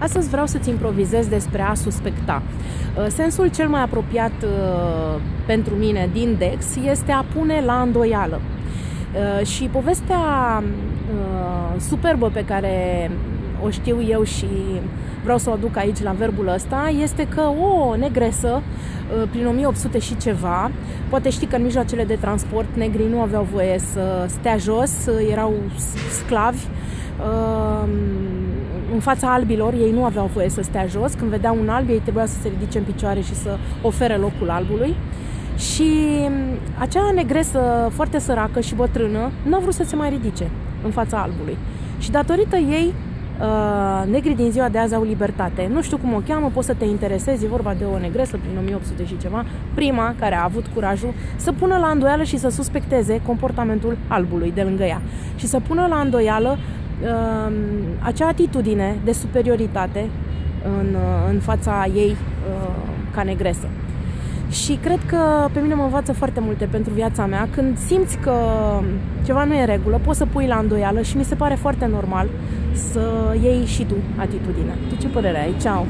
Astăzi vreau să-ți improvizez despre a suspecta. Uh, sensul cel mai apropiat uh, pentru mine din Dex este a pune la îndoială. Uh, și povestea superbă pe care o știu eu și vreau să o aduc aici la verbul ăsta, este că o negresă prin 1800 și ceva, poate știi că în mijloacele de transport negrii nu aveau voie să stea jos, erau sclavi, în fața albilor, ei nu aveau voie să stea jos. Când vedeau un alb, ei trebuia să se ridice în picioare și să ofere locul albului. Și acea negresă foarte săracă și bătrână nu a vrut să se mai ridice în fața albului. Și datorită ei, uh, negrii din ziua de azi au libertate. Nu știu cum o cheamă, poți să te interesezi, e vorba de o negresă prin 1800 și ceva, prima care a avut curajul să pună la îndoială și să suspecteze comportamentul albului de lângă ea și să pună la îndoială uh, acea atitudine de superioritate în, în fața ei uh, ca negresă. Și cred că pe mine mă învață foarte multe pentru viața mea. Când simți că ceva nu e în regulă, poți să pui la îndoială și mi se pare foarte normal să iei și tu atitudine. Tu ce părere ai? Ceau!